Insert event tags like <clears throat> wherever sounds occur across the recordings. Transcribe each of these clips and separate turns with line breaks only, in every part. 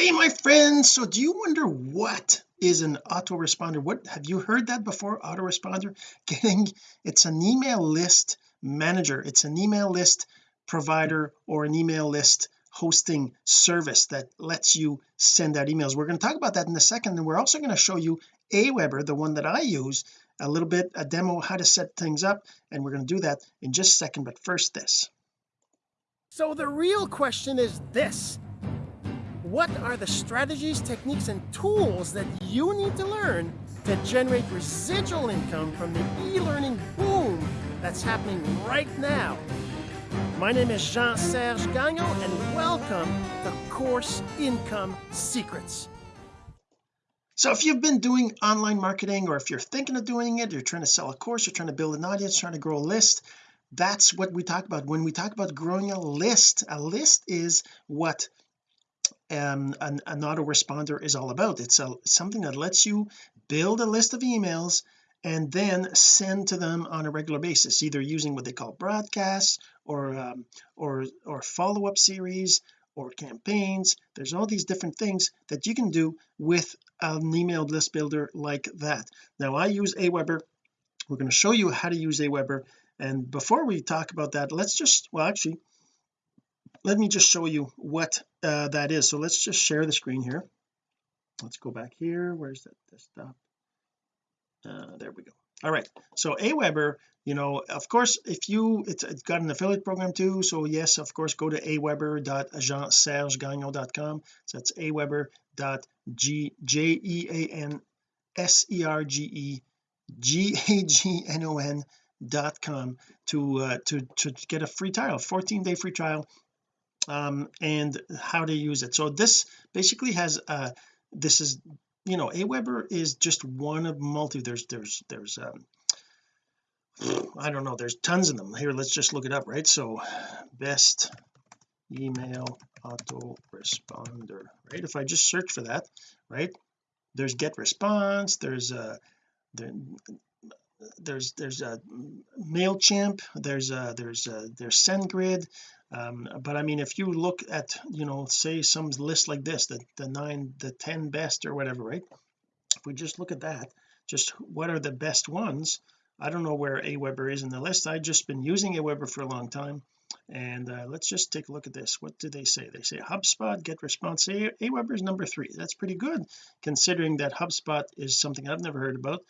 hey my friends. So do you wonder what is an autoresponder? What have you heard that before autoresponder? <laughs> Getting it's an email list manager. It's an email list provider or an email list hosting service that lets you send out emails. We're going to talk about that in a second and we're also going to show you Aweber the one that I use a little bit a demo how to set things up and we're going to do that in just a second. But first this.
So the real question is this what are the strategies techniques and tools that you need to learn to generate residual income from the e-learning boom that's happening right now? My name is Jean-Serge Gagnon and welcome to Course Income Secrets.
So if you've been doing online marketing or if you're thinking of doing it you're trying to sell a course you're trying to build an audience trying to grow a list that's what we talk about. When we talk about growing a list a list is what um, an, an autoresponder is all about. It's a, something that lets you build a list of emails and then send to them on a regular basis either using what they call broadcasts or um, or or follow-up series or campaigns. There's all these different things that you can do with an email list builder like that. Now I use Aweber. We're going to show you how to use Aweber. And before we talk about that let's just well actually let me just show you what uh, that is. So let's just share the screen here. Let's go back here. Where's that desktop uh, there we go. All right. So Aweber you know of course if you it's, it's got an affiliate program too. So yes of course go to aweber.jeansergegagnon.com so that's aweber.g-j-e-a-n-s-e-r-g-e-g-a-g-n-o-n dot com to uh, to to get a free trial 14 day free trial um and how to use it. So this basically has uh this is you know Aweber is just one of multi there's there's there's um I don't know there's tons of them. Here let's just look it up right? So best email autoresponder right? If I just search for that right? There's GetResponse there's a there, there's there's a MailChimp there's a there's a there's SendGrid um, but I mean if you look at you know say some list like this the the nine the 10 best or whatever right? If we just look at that just what are the best ones? I don't know where Aweber is in the list. I've just been using Aweber for a long time. And uh, let's just take a look at this. What do they say? They say HubSpot GetResponse a Aweber is number three. That's pretty good considering that HubSpot is something I've never heard about.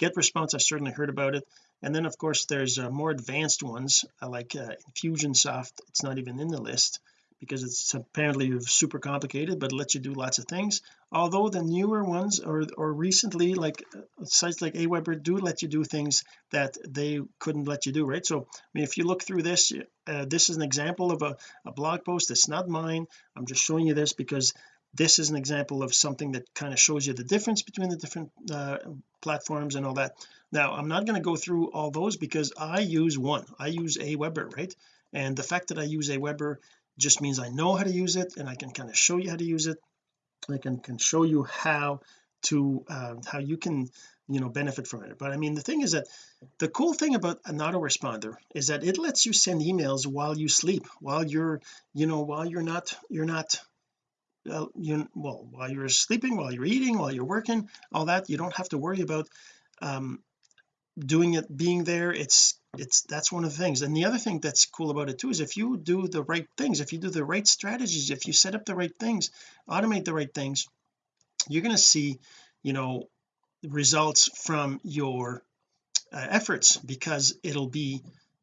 GetResponse I certainly heard about it and then of course there's uh, more advanced ones uh, like uh, Infusionsoft. It's not even in the list because it's apparently super complicated but lets you do lots of things. Although the newer ones or or recently like uh, sites like Aweber do let you do things that they couldn't let you do right? So I mean if you look through this uh, this is an example of a, a blog post. It's not mine. I'm just showing you this because this is an example of something that kind of shows you the difference between the different uh, platforms and all that now I'm not going to go through all those because I use one. I use Aweber right? And the fact that I use Aweber just means I know how to use it and I can kind of show you how to use it. I can, can show you how to uh, how you can you know benefit from it. But I mean the thing is that the cool thing about an autoresponder is that it lets you send emails while you sleep while you're you know while you're not you're not uh, you well while you're sleeping while you're eating while you're working all that. You don't have to worry about um doing it being there it's it's that's one of the things. And the other thing that's cool about it too is if you do the right things if you do the right strategies if you set up the right things automate the right things you're going to see you know results from your uh, efforts because it'll be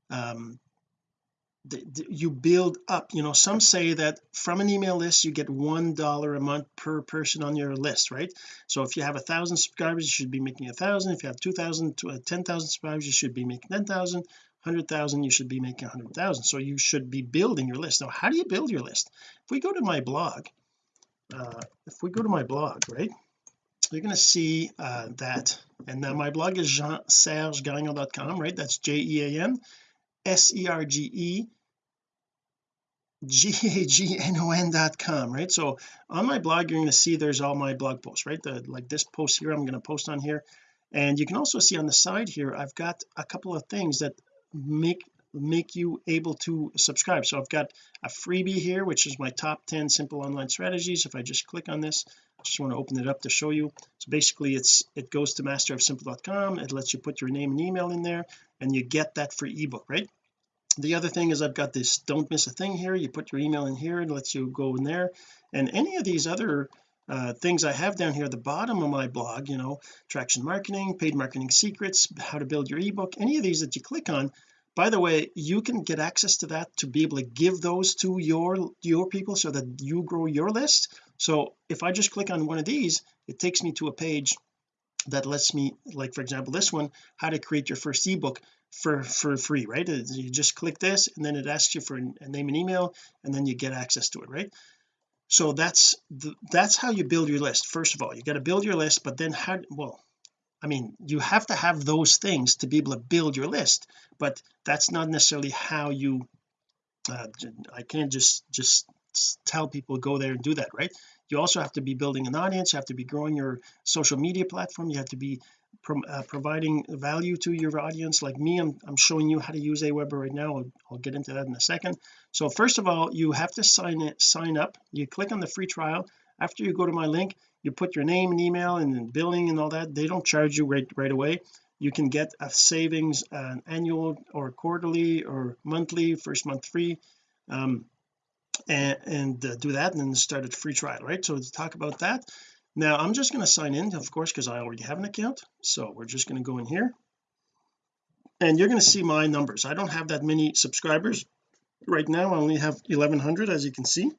um the, the, you build up you know some say that from an email list you get one dollar a month per person on your list right? So if you have a thousand subscribers you should be making a thousand. If you have two thousand to uh, ten thousand subscribers you should be making ten thousand. Hundred thousand you should be making a hundred thousand. So you should be building your list. Now how do you build your list? If we go to my blog uh, if we go to my blog right you're going to see uh, that. And now my blog is jean-serge-gagnon.com right? That's J-E-A-N s-e-r-g-e g-a-g-n-o-n dot com right? So on my blog you're going to see there's all my blog posts right? The like this post here I'm going to post on here. And you can also see on the side here I've got a couple of things that make make you able to subscribe. So I've got a freebie here which is my top 10 simple online strategies. If I just click on this I just want to open it up to show you. So basically it's it goes to masterofsimple.com it lets you put your name and email in there and you get that free ebook right? The other thing is I've got this don't miss a thing here. You put your email in here and lets you go in there. And any of these other uh, things I have down here at the bottom of my blog you know traction marketing paid marketing secrets how to build your ebook any of these that you click on by the way you can get access to that to be able to give those to your your people so that you grow your list. So if I just click on one of these it takes me to a page that lets me like for example this one how to create your first ebook for for free right? You just click this and then it asks you for a name and email and then you get access to it right? So that's the, that's how you build your list first of all. You got to build your list but then how well I mean you have to have those things to be able to build your list but that's not necessarily how you uh, I can't just just tell people go there and do that right? You also have to be building an audience you have to be growing your social media platform you have to be pro uh, providing value to your audience. Like me I'm, I'm showing you how to use Aweber right now I'll, I'll, get into that in a second. So first of all you have to sign it sign up. You click on the free trial. After you go to my link you put your name and email and billing and all that they don't charge you right right away. You can get a savings uh, annual or quarterly or monthly first month free um, and, and uh, do that and then start a free trial right? So to talk about that. Now I'm just going to sign in of course because I already have an account. So we're just going to go in here. And you're going to see my numbers. I don't have that many subscribers. Right now I only have 1100 as you can see.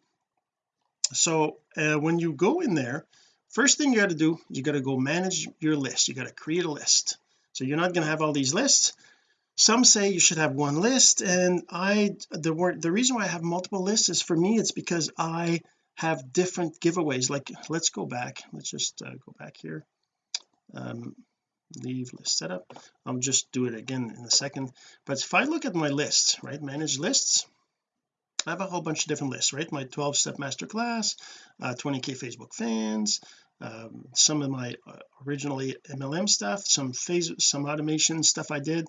So uh, when you go in there first thing you got to do you got to go manage your list. You got to create a list. So you're not going to have all these lists. Some say you should have one list and I the word the reason why I have multiple lists is for me it's because I have different giveaways. Like let's go back. Let's just uh, go back here. Um leave list setup. I'll just do it again in a second. But if I look at my lists right manage lists I have a whole bunch of different lists right? My 12 step masterclass uh, 20k Facebook fans um, some of my uh, originally MLM stuff some phase some automation stuff I did.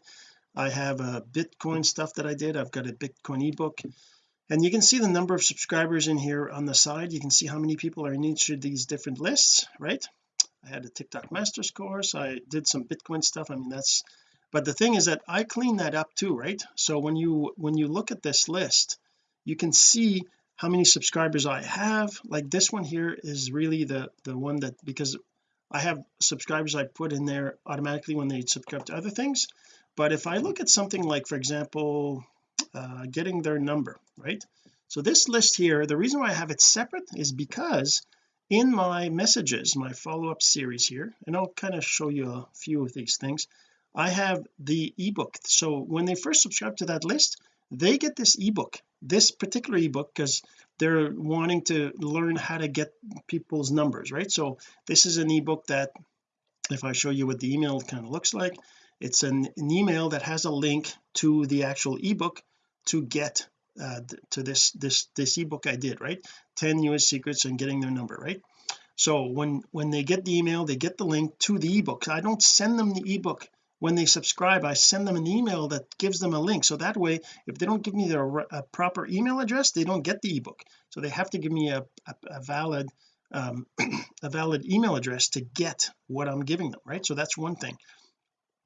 I have a Bitcoin stuff that I did. I've got a Bitcoin ebook. And you can see the number of subscribers in here on the side. You can see how many people are in each of these different lists right? I had a TikTok masters course. I did some Bitcoin stuff. I mean that's but the thing is that I clean that up too right? So when you when you look at this list you can see how many subscribers I have. Like this one here is really the the one that because I have subscribers I put in there automatically when they subscribe to other things. But if I look at something like for example uh, getting their number right? So this list here the reason why I have it separate is because in my messages my follow-up series here and I'll kind of show you a few of these things I have the ebook. So when they first subscribe to that list they get this ebook this particular ebook because they're wanting to learn how to get people's numbers right? So this is an ebook that if I show you what the email kind of looks like it's an, an email that has a link to the actual ebook to get uh, to this this this ebook I did right? 10 US secrets and getting their number right? So when when they get the email they get the link to the ebook. I don't send them the ebook when they subscribe I send them an email that gives them a link. So that way if they don't give me their a proper email address they don't get the ebook. So they have to give me a, a, a valid um, <clears throat> a valid email address to get what I'm giving them right? So that's one thing.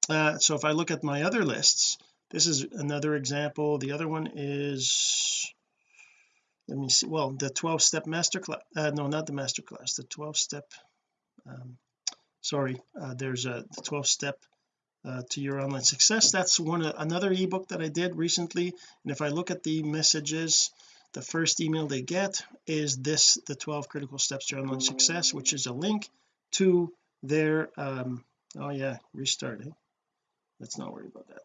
Uh, so if I look at my other lists this is another example. The other one is let me see well the 12 step master class uh, no not the master class the 12 step um, sorry uh, there's a 12 step uh, to your online success. That's one uh, another ebook that I did recently. And if I look at the messages the first email they get is this the 12 critical steps to online success which is a link to their um oh yeah restart eh? let's not worry about that.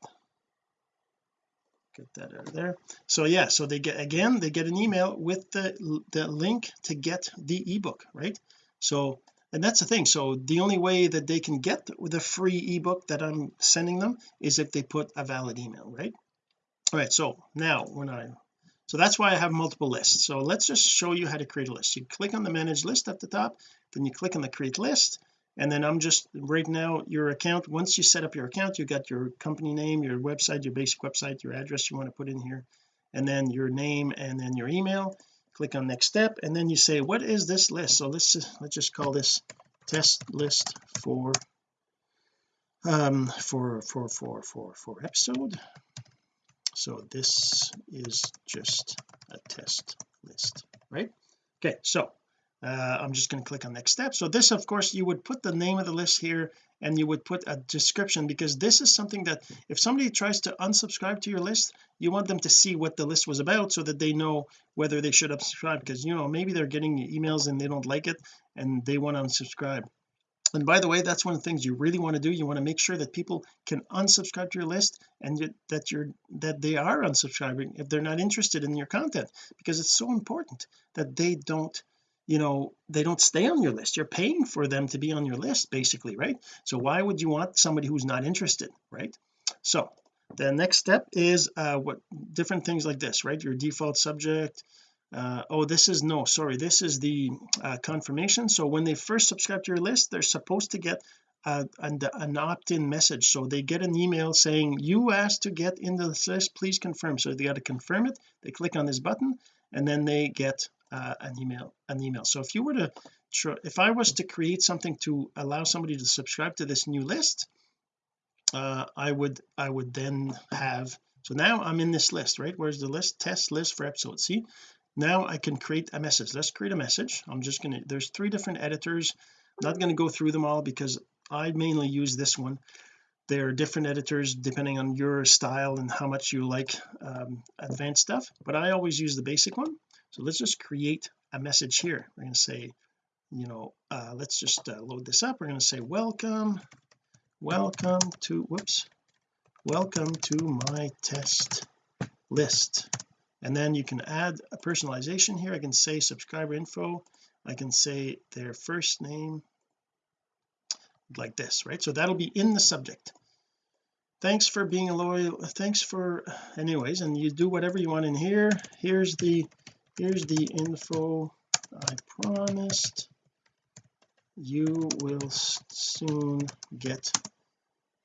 Get that out of there. So yeah so they get again they get an email with the the link to get the ebook right? So and that's the thing. So the only way that they can get the free ebook that I'm sending them is if they put a valid email right? All right so now when I so that's why I have multiple lists. So let's just show you how to create a list. You click on the manage list at the top then you click on the create list and then I'm just right now your account once you set up your account you got your company name your website your basic website your address you want to put in here and then your name and then your email click on next step and then you say what is this list? So let's let's just call this test list for um for for for for for episode. So this is just a test list right? Okay so uh, I'm just going to click on next step. So this of course you would put the name of the list here and you would put a description because this is something that if somebody tries to unsubscribe to your list you want them to see what the list was about so that they know whether they should unsubscribe because you know maybe they're getting emails and they don't like it and they want to unsubscribe. And by the way that's one of the things you really want to do. You want to make sure that people can unsubscribe to your list and that you're that they are unsubscribing if they're not interested in your content because it's so important that they don't you know they don't stay on your list. You're paying for them to be on your list basically right? So why would you want somebody who's not interested right? So the next step is uh what different things like this right? Your default subject uh, oh this is no sorry this is the uh, confirmation. So when they first subscribe to your list they're supposed to get uh, an, an opt-in message. So they get an email saying you asked to get into this list. Please confirm. So they got to confirm it. They click on this button and then they get uh, an email an email. So if you were to if I was to create something to allow somebody to subscribe to this new list uh, I would I would then have so now I'm in this list right? Where's the list? Test list for episode see? Now I can create a message. Let's create a message. I'm just going to there's three different editors. Not going to go through them all because I mainly use this one. There are different editors depending on your style and how much you like um, advanced stuff but I always use the basic one so let's just create a message here. We're going to say you know uh, let's just uh, load this up. We're going to say welcome welcome to whoops welcome to my test list. And then you can add a personalization here. I can say subscriber info. I can say their first name like this right? So that'll be in the subject. Thanks for being a loyal thanks for anyways and you do whatever you want in here. Here's the here's the info I promised. You will soon get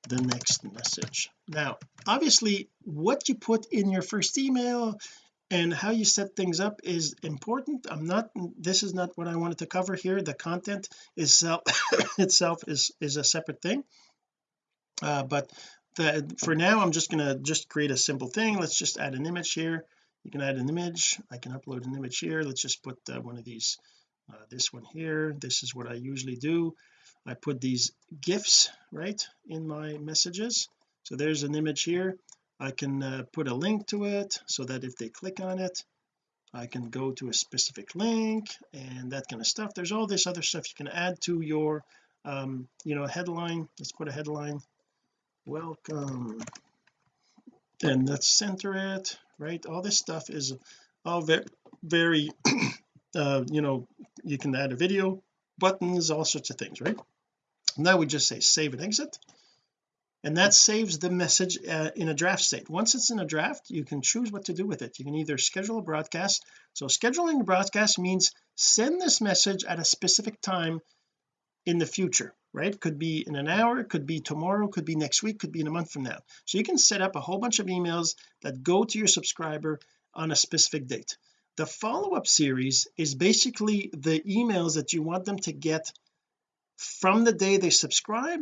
the next message. Now obviously what you put in your first email and how you set things up is important. I'm not this is not what I wanted to cover here. The content itself <coughs> itself is is a separate thing. Uh, but the, for now I'm just going to just create a simple thing. Let's just add an image here you can add an image. I can upload an image here. Let's just put uh, one of these uh, this one here. This is what I usually do. I put these gifs right in my messages. So there's an image here. I can uh, put a link to it so that if they click on it I can go to a specific link and that kind of stuff. There's all this other stuff you can add to your um you know headline. Let's put a headline. Welcome. And let's center it right? All this stuff is all very very <clears throat> uh you know you can add a video buttons all sorts of things right? Now we just say save and exit. And that saves the message uh, in a draft state. Once it's in a draft you can choose what to do with it. You can either schedule a broadcast. So scheduling a broadcast means send this message at a specific time in the future right? Could be in an hour could be tomorrow could be next week could be in a month from now. So you can set up a whole bunch of emails that go to your subscriber on a specific date. The follow-up series is basically the emails that you want them to get from the day they subscribe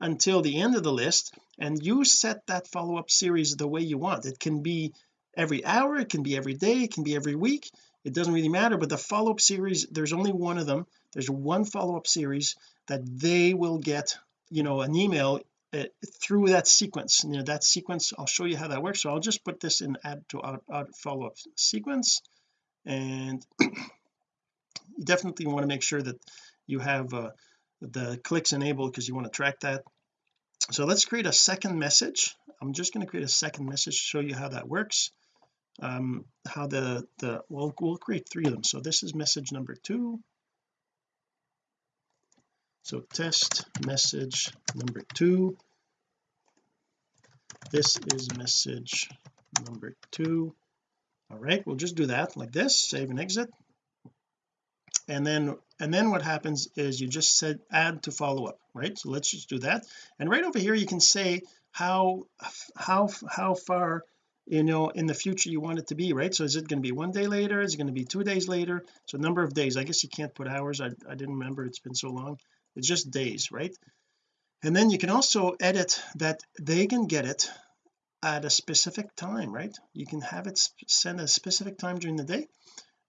until the end of the list and you set that follow-up series the way you want. It can be every hour it can be every day it can be every week it doesn't really matter but the follow-up series there's only one of them there's one follow-up series that they will get you know an email uh, through that sequence. You know that sequence I'll show you how that works. So I'll just put this in add to our follow-up sequence. And <clears throat> you definitely want to make sure that you have uh, the clicks enabled because you want to track that. So let's create a second message. I'm just going to create a second message to show you how that works. Um how the the we'll, we'll create three of them. So this is message number two so test message number two. This is message number two. All right we'll just do that like this save and exit. And then and then what happens is you just said add to follow up right? So let's just do that. And right over here you can say how how how far you know in the future you want it to be right? So is it going to be one day later? Is it going to be two days later? So number of days. I guess you can't put hours. I, I didn't remember. It's been so long it's just days right? And then you can also edit that they can get it at a specific time right? You can have it send a specific time during the day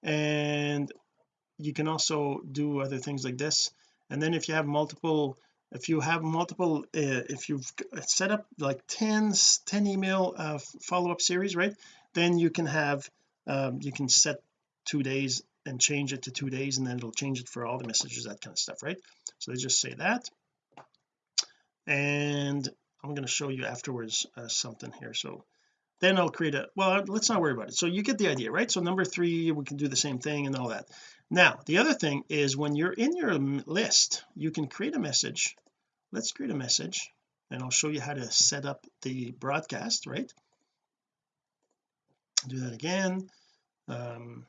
and you can also do other things like this. And then if you have multiple if you have multiple uh, if you've set up like 10 10 email uh, follow-up series right? Then you can have um, you can set two days and change it to two days and then it'll change it for all the messages that kind of stuff right? So they just say that. And I'm going to show you afterwards uh, something here. So then I'll create a well let's not worry about it. So you get the idea right? So number three we can do the same thing and all that. Now the other thing is when you're in your list you can create a message. Let's create a message and I'll show you how to set up the broadcast right? Do that again. Um,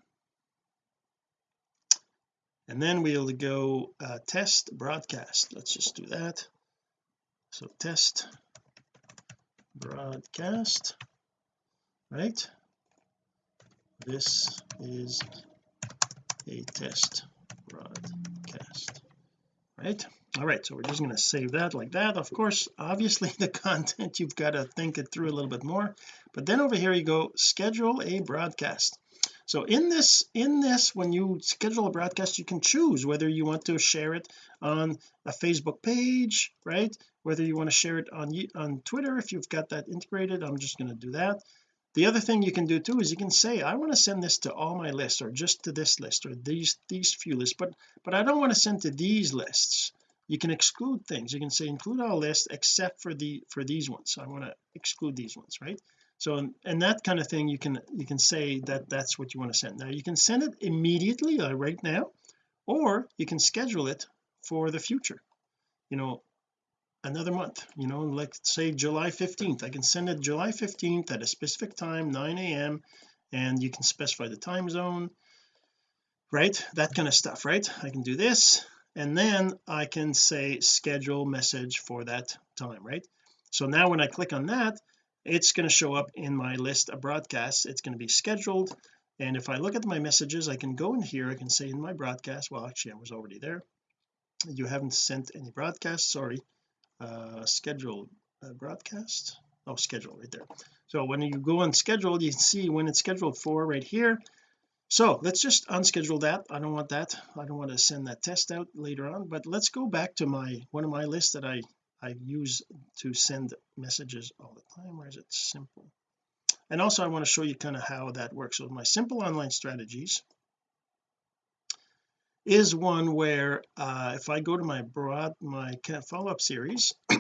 and then we'll go uh, test broadcast. Let's just do that. So test broadcast. Right? This is a test broadcast. Right? All right so we're just going to save that like that. Of course obviously <laughs> the content you've got to think it through a little bit more. But then over here you go schedule a broadcast so in this in this when you schedule a broadcast you can choose whether you want to share it on a Facebook page right? Whether you want to share it on on Twitter if you've got that integrated I'm just going to do that. The other thing you can do too is you can say I want to send this to all my lists or just to this list or these these few lists but but I don't want to send to these lists. You can exclude things. You can say include all lists except for the for these ones. So I want to exclude these ones right so and that kind of thing you can you can say that that's what you want to send. Now you can send it immediately uh, right now or you can schedule it for the future. You know another month you know like say July 15th I can send it July 15th at a specific time 9 a.m and you can specify the time zone right? That kind of stuff right? I can do this and then I can say schedule message for that time right? So now when I click on that it's going to show up in my list of broadcasts. It's going to be scheduled and if I look at my messages I can go in here I can say in my broadcast well actually I was already there. You haven't sent any broadcasts sorry uh scheduled uh, broadcast? Oh schedule right there. So when you go on schedule you can see when it's scheduled for right here. So let's just unschedule that. I don't want that. I don't want to send that test out later on but let's go back to my one of my lists that I I use to send messages all the time where is it simple? And also I want to show you kind of how that works. So my simple online strategies is one where uh, if I go to my broad my follow-up series <clears throat>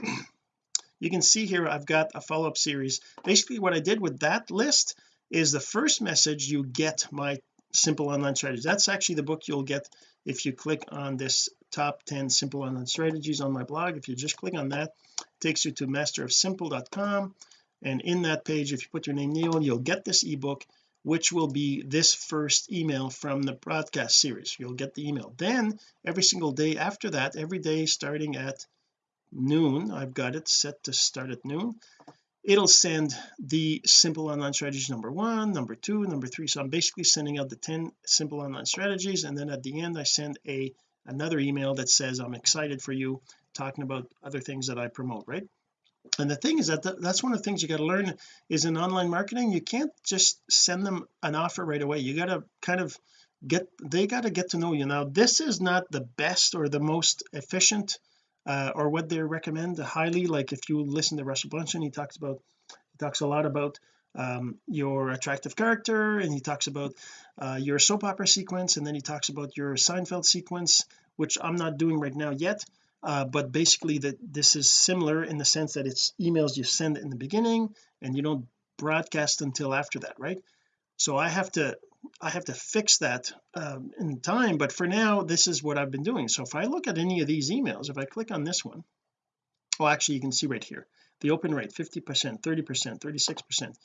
you can see here I've got a follow-up series. Basically what I did with that list is the first message you get my simple online strategies. That's actually the book you'll get if you click on this top 10 simple online strategies on my blog. If you just click on that takes you to masterofsimple.com and in that page if you put your name Neil you'll get this ebook which will be this first email from the broadcast series. You'll get the email. Then every single day after that every day starting at noon I've got it set to start at noon it'll send the simple online strategies number one number two number three. So I'm basically sending out the 10 simple online strategies and then at the end I send a another email that says I'm excited for you talking about other things that I promote right? And the thing is that th that's one of the things you got to learn is in online marketing you can't just send them an offer right away. You got to kind of get they got to get to know you. Now this is not the best or the most efficient uh, or what they recommend highly. Like if you listen to Russell Brunson he talks about he talks a lot about um, your attractive character and he talks about uh, your soap opera sequence and then he talks about your Seinfeld sequence which I'm not doing right now yet uh, but basically that this is similar in the sense that it's emails you send in the beginning and you don't broadcast until after that right? So I have to I have to fix that um, in time but for now this is what I've been doing. So if I look at any of these emails if I click on this one well actually you can see right here the open rate 50 percent 30 percent 36 percent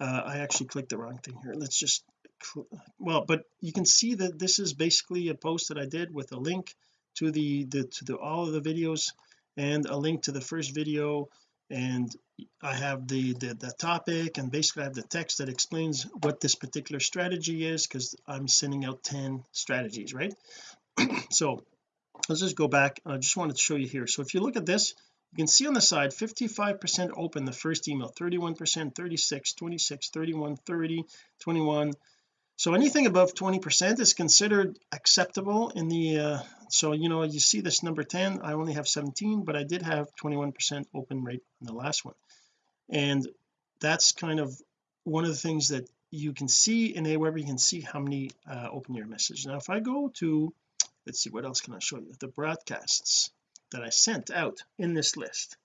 uh, I actually clicked the wrong thing here. Let's just well but you can see that this is basically a post that I did with a link to the the to the all of the videos and a link to the first video. And I have the, the the topic and basically I have the text that explains what this particular strategy is because I'm sending out 10 strategies right? <clears throat> So let's just go back. I just wanted to show you here. So if you look at this you can see on the side 55 percent open the first email 31 percent 36 26 31 30 21 so anything above 20 percent is considered acceptable in the uh, so you know you see this number 10 I only have 17 but I did have 21 percent open rate in the last one. And that's kind of one of the things that you can see in Aweber you can see how many uh, open your message now if I go to let's see what else can I show you? The broadcasts that I sent out in this list.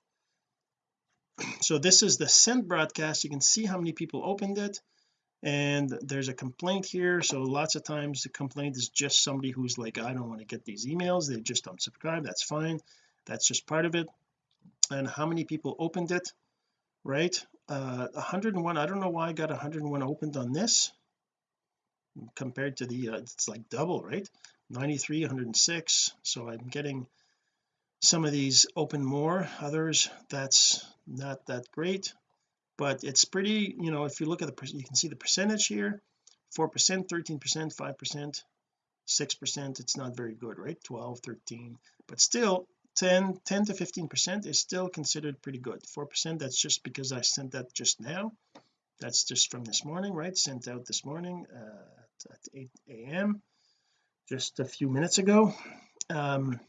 <clears throat> So this is the sent broadcast. You can see how many people opened it. And there's a complaint here. So lots of times the complaint is just somebody who's like I don't want to get these emails. They just don't subscribe. That's fine. That's just part of it. And how many people opened it? Right? Uh 101 I don't know why I got 101 opened on this. Compared to the uh, it's like double right? 93 106 so I'm getting some of these open more others that's not that great. But it's pretty you know if you look at the you can see the percentage here 4 percent 13 percent 5 percent 6 percent it's not very good right? 12 13 but still 10 10 to 15 percent is still considered pretty good. 4 percent that's just because I sent that just now. That's just from this morning right? Sent out this morning uh, at 8 a.m just a few minutes ago. Um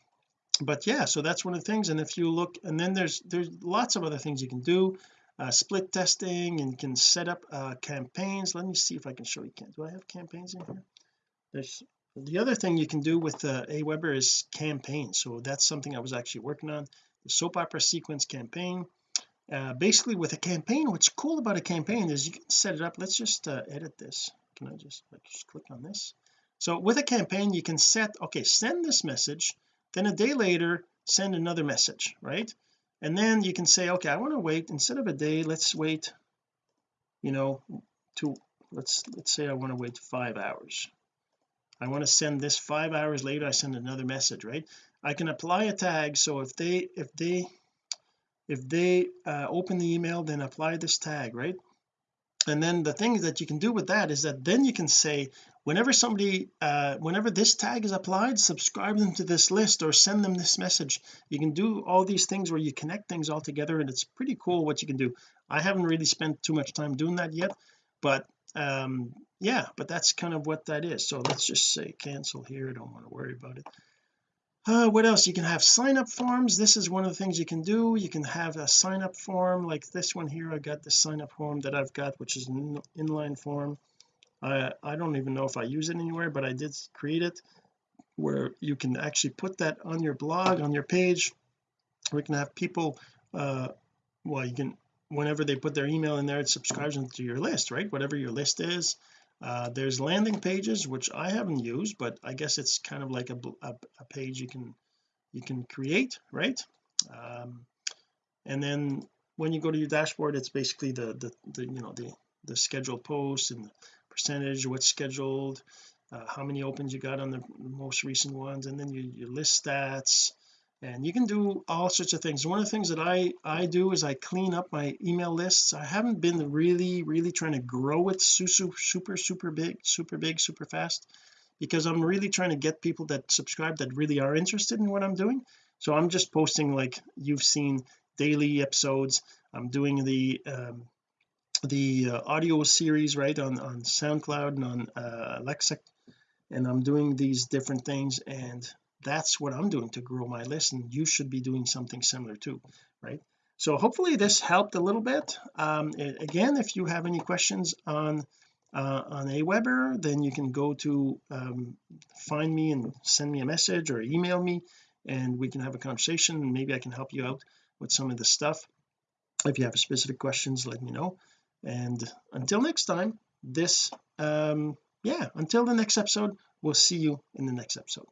but yeah so that's one of the things and if you look and then there's there's lots of other things you can do uh, split testing and can set up uh, campaigns. Let me see if I can show you. Can do I have campaigns in here? There's the other thing you can do with uh, Aweber is campaign. So that's something I was actually working on the soap opera sequence campaign. Uh, basically with a campaign what's cool about a campaign is you can set it up. Let's just uh, edit this. Can I just like just click on this? So with a campaign you can set okay send this message then a day later send another message right? And then you can say okay I want to wait instead of a day let's wait you know to let's let's say I want to wait five hours. I want to send this five hours later I send another message right? I can apply a tag so if they if they if they uh, open the email then apply this tag right? And then the thing that you can do with that is that then you can say whenever somebody uh whenever this tag is applied subscribe them to this list or send them this message. You can do all these things where you connect things all together and it's pretty cool what you can do. I haven't really spent too much time doing that yet but um yeah but that's kind of what that is. So let's just say cancel here. Don't want to worry about it. Uh, what else? You can have sign up forms. This is one of the things you can do. You can have a sign up form like this one here. I got the sign up form that I've got which is an inline form I I don't even know if I use it anywhere but I did create it where you can actually put that on your blog on your page. We can have people uh well you can whenever they put their email in there it subscribes them to your list right? Whatever your list is. Uh, there's landing pages which I haven't used but I guess it's kind of like a, a, a page you can you can create right? Um, and then when you go to your dashboard it's basically the the, the you know the the scheduled posts and percentage what's scheduled uh, how many opens you got on the most recent ones and then you, your list stats and you can do all sorts of things. One of the things that I I do is I clean up my email lists. I haven't been really really trying to grow it super super super big super big super fast because I'm really trying to get people that subscribe that really are interested in what I'm doing. So I'm just posting like you've seen daily episodes. I'm doing the um the uh, audio series right on on SoundCloud and on uh, Alexa. And I'm doing these different things and that's what I'm doing to grow my list and you should be doing something similar too right? So hopefully this helped a little bit. Um, again if you have any questions on uh, on Aweber then you can go to um, find me and send me a message or email me and we can have a conversation and maybe I can help you out with some of the stuff. If you have specific questions let me know and until next time this um yeah until the next episode we'll see you in the next episode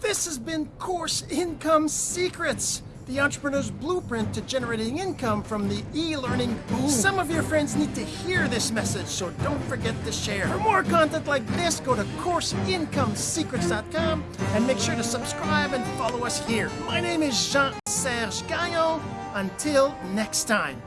this has been Course Income Secrets. the entrepreneur's blueprint to generating income from the e-learning boom. Some of your friends need to hear this message, so don't forget to share. For more content like this, go to CourseIncomeSecrets.com and make sure to subscribe and follow us here. My name is Jean-Serge Gagnon. Until next time.